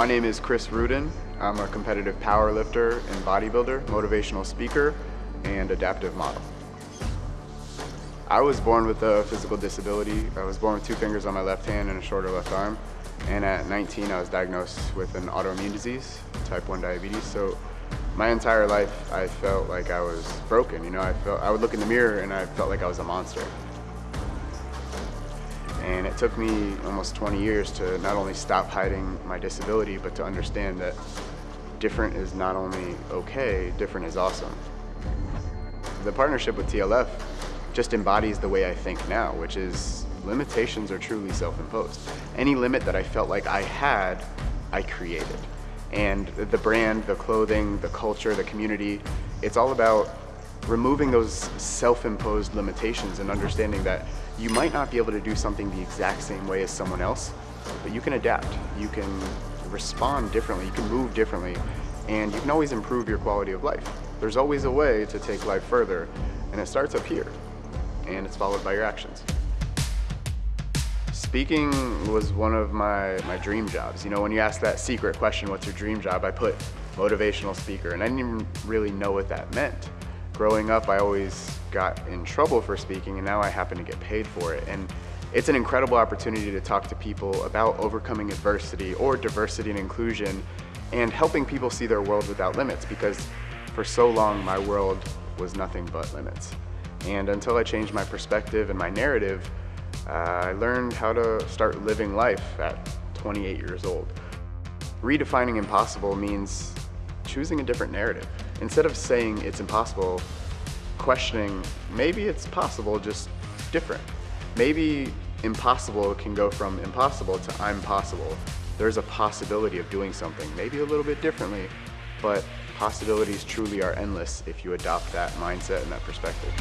My name is Chris Ruden. I'm a competitive power lifter and bodybuilder, motivational speaker, and adaptive model. I was born with a physical disability. I was born with two fingers on my left hand and a shorter left arm. And at 19, I was diagnosed with an autoimmune disease, type 1 diabetes. So my entire life, I felt like I was broken. You know, I felt I would look in the mirror and I felt like I was a monster. And it took me almost 20 years to not only stop hiding my disability, but to understand that different is not only okay, different is awesome. The partnership with TLF just embodies the way I think now, which is limitations are truly self-imposed. Any limit that I felt like I had, I created. And the brand, the clothing, the culture, the community, it's all about removing those self-imposed limitations and understanding that you might not be able to do something the exact same way as someone else, but you can adapt. You can respond differently, you can move differently, and you can always improve your quality of life. There's always a way to take life further, and it starts up here, and it's followed by your actions. Speaking was one of my, my dream jobs. You know, when you ask that secret question, what's your dream job, I put motivational speaker, and I didn't even really know what that meant. Growing up, I always got in trouble for speaking, and now I happen to get paid for it. And it's an incredible opportunity to talk to people about overcoming adversity or diversity and inclusion and helping people see their world without limits because for so long my world was nothing but limits. And until I changed my perspective and my narrative, uh, I learned how to start living life at 28 years old. Redefining impossible means choosing a different narrative. Instead of saying it's impossible, questioning maybe it's possible, just different. Maybe impossible can go from impossible to I'm possible. There's a possibility of doing something, maybe a little bit differently, but possibilities truly are endless if you adopt that mindset and that perspective.